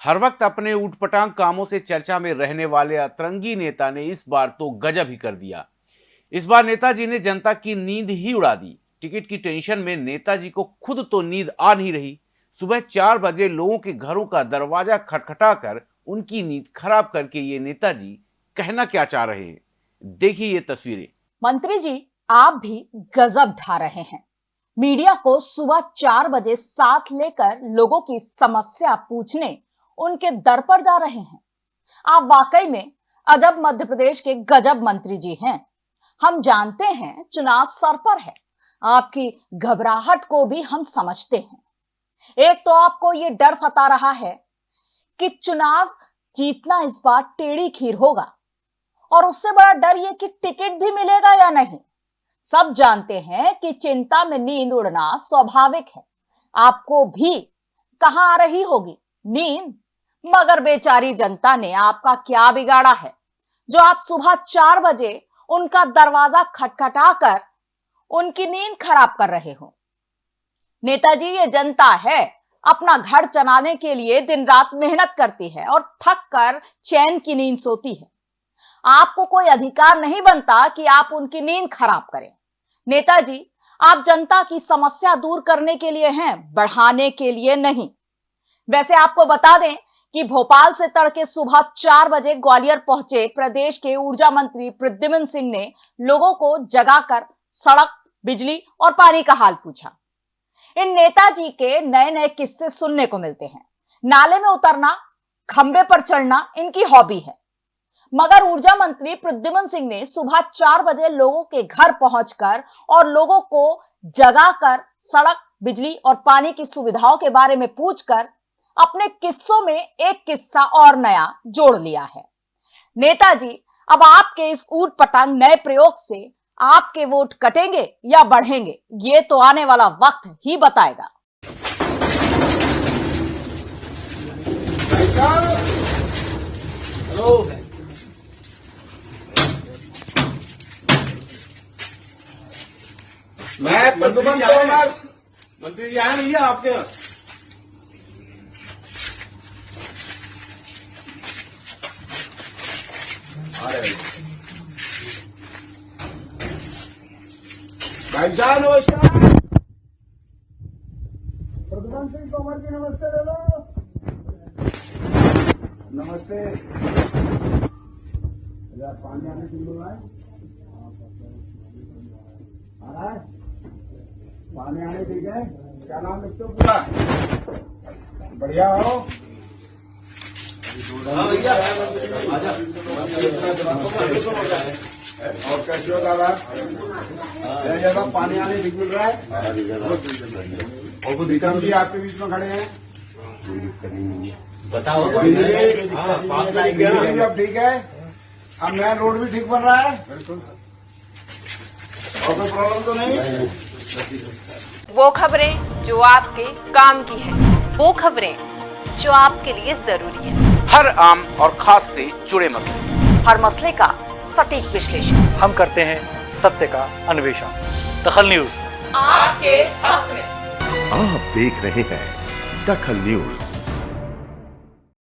हर वक्त अपने ऊटपटांग कामों से चर्चा में रहने वाले अतरंगी नेता ने इस बार तो गजब ही कर दिया। इस बार नेताजी ने जनता की नींद ही उड़ा दी। टिकट की टेंशन में नेताजी को खुद तो नींद आ नहीं रही। सुबह चार बजे लोगों के घरों का दरवाज़ा खटखटा कर उनकी नींद खराब करके ये नेताजी कहना क्या चाह रहे हैं? देखिए ये तस्वीरें। मंत्री जी, आप भी गजब ढा रहे हैं। मीडिया को सुबह चार बजे साथ लेकर लोगों की समस्या पूछने उनके दर पर जा रहे हैं। आप वाकई में अजब मध्य प्रदेश के गजब मंत्री जी हैं। हम जानते हैं चुनाव सर पर है। आपकी घबराहट को भी हम समझते हैं। एक तो आपको ये डर सता रहा है कि चुनाव जीतना इस बार टेढ़ी खीर होगा। और उससे बड़ा डर ये कि टिकट भी मिलेगा या नहीं। सब जानते हैं कि चिंता में नींद उड़ना स्वाभाविक है। आपको भी कहाँ आ रही होगी? नींद? मगर बेचारी जनता ने आपका क्या बिगाड़ा है? जो आप सुबह चार बजे उनका दरवाज़ा खटखटाकर उनकी नींद खराब कर रहे हो। नेताजी, ये जनता है, अपना घर चलाने के लिए दिन रात मेहनत करती है और थक कर चैन की नींद सोती है। आपको कोई अधिकार नहीं बनता कि आप उनकी नींद खराब करें। नेताजी, आप जनता की समस्या दूर करने के लिए हैं, बढ़ाने के लिए नहीं। वैसे आपको बता दें कि भोपाल से तड़के सुबह चार बजे ग्वालियर पहुँचे प्रदेश के ऊर्जा मंत्री प्रद्युमन सिंह ने लोगों को जगाकर सड़क, बिजली और पानी का हाल पूछा। इन नेताजी के नए नए किस्से सुनने को मिलते हैं। नाले में उतरना, खंबे पर चढ़ना इनकी हॉबी है। मगर ऊर्जा मंत्री प्रद्युमन सिंह ने सुबह चार बजे लोगों के घर पहुंचकर और लोगों को जगाकर सड़क, बिजली और पानी की सुविधाओं के बारे में पूछकर अपने किस्सों में एक किस्सा और नया जोड़ लिया है। नेताजी अब आपके इस ऊट पटांग नए प्रयोग से आपके वोट कटेंगे या बढ़ेंगे ये तो आने वाला वक्त ही बताएगा। मैं मंत्री जी आए भैया आपके यहाँ आ रहे भाई साहब नमस्कार प्रदुमन सिंह तोमर जी, नमस्ते। दो नमस्ते। इधर पानी आने बोल रहा है है पानी आने ठीक है क्या नाम लिखते हो पूरा बढ़िया हाँ भैया और कैसे हो दादा जय जगह पानी आने मिल रहा है और कुछ दिक्कत भी आपके बीच में खड़े हैं। बताओ हाँ, अब ठीक है। अब मेन रोड भी ठीक बन रहा है। और कोई प्रॉब्लम तो नहीं? वो खबरें जो आपके काम की है वो खबरें जो आपके लिए ज़रूरी है। हर आम और खास से जुड़े मसले। हर मसले का सटीक विश्लेषण। हम करते हैं सत्य का अन्वेषण। दखल न्यूज़। आपके हक में। आप देख रहे हैं दखल न्यूज़।